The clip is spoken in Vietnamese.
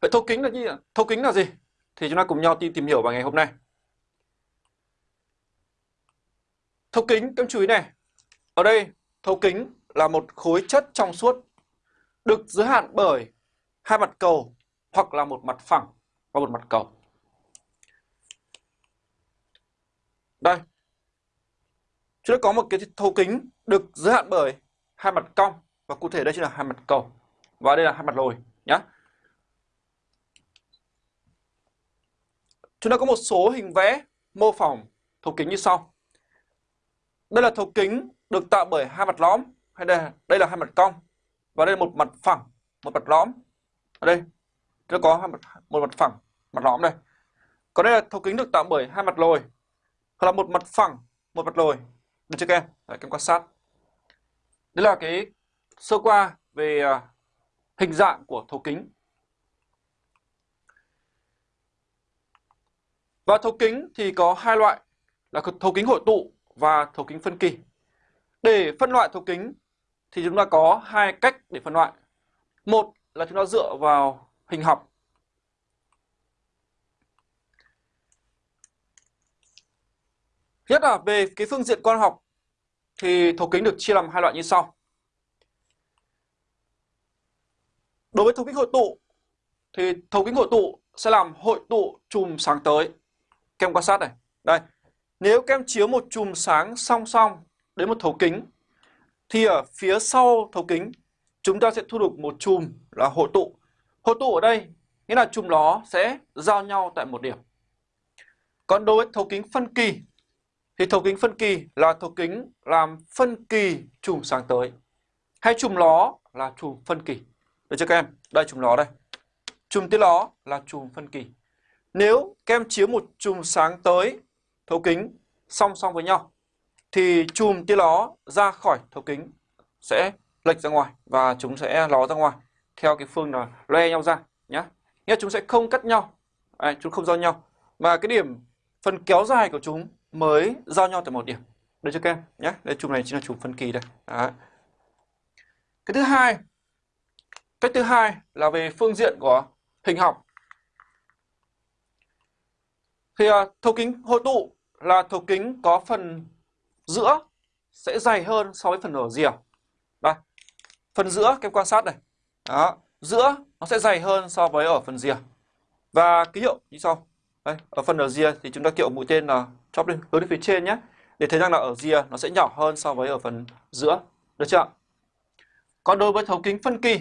Vậy thấu kính là gì ạ? Thấu kính là gì? Thì chúng ta cùng nhau đi tìm hiểu vào ngày hôm nay. Thấu kính, các chú ý này. Ở đây, thấu kính là một khối chất trong suốt được giới hạn bởi hai mặt cầu hoặc là một mặt phẳng và một mặt cầu. Đây. Chúng ta có một cái thấu kính được giới hạn bởi hai mặt cong và cụ thể đây chính là hai mặt cầu và đây là hai mặt lồi nhé. Chúng ta có một số hình vẽ mô phỏng thấu kính như sau. Đây là thấu kính được tạo bởi hai mặt lõm hay đây đây là hai mặt cong và đây là một mặt phẳng, một mặt lõm. Ở đây chúng ta có hai mặt một mặt phẳng, mặt lõm đây. Còn đây là thấu kính được tạo bởi hai mặt lồi hoặc là một mặt phẳng, một mặt lồi. Được chưa các em? Đấy, các em quan sát. Đây là cái sơ qua về à, hình dạng của thấu kính. Và thấu kính thì có hai loại, là thấu kính hội tụ và thấu kính phân kỳ. Để phân loại thấu kính thì chúng ta có hai cách để phân loại. Một là chúng ta dựa vào hình học. Nhất là về cái phương diện quan học thì thấu kính được chia làm hai loại như sau. Đối với thấu kính hội tụ thì thấu kính hội tụ sẽ làm hội tụ chùm sáng tới. Các em quan sát này. Đây. Nếu các em chiếu một chùm sáng song song đến một thấu kính, thì ở phía sau thấu kính, chúng ta sẽ thu được một chùm là hội tụ. Hội tụ ở đây nghĩa là chùm nó sẽ giao nhau tại một điểm. Còn đối với thấu kính phân kỳ, thì thấu kính phân kỳ là thấu kính làm phân kỳ chùm sáng tới. Hay chùm ló là chùm phân kỳ. Được chưa các em? Đây, chùm ló đây. Chùm tia ló là chùm phân kỳ. Nếu kem chiếu một chùm sáng tới thấu kính song song với nhau thì chùm tia ló ra khỏi thấu kính sẽ lệch ra ngoài và chúng sẽ ló ra ngoài theo cái phương là loe nhau ra nhé. Nghĩa chúng sẽ không cắt nhau, Đấy, chúng không giao nhau mà cái điểm phần kéo dài của chúng mới giao nhau tại một điểm. Được chưa các em? Nhé, đây chùm này chính là chùm phân kỳ đây. Đấy. Cái thứ hai, cách thứ hai là về phương diện của hình học. Thì uh, thấu kính hội tụ là thấu kính có phần giữa sẽ dày hơn so với phần ở rìa. À? Đây, phần giữa các em quan sát này. Đó, giữa nó sẽ dày hơn so với ở phần rìa. À? Và ký hiệu như sau. Đây, ở phần ở rìa à thì chúng ta kiệu mũi tên là chóp lên hướng đến phía trên nhé. Để thấy rằng là ở rìa nó sẽ nhỏ hơn so với ở phần giữa. Được chưa? Còn đối với thấu kính phân kỳ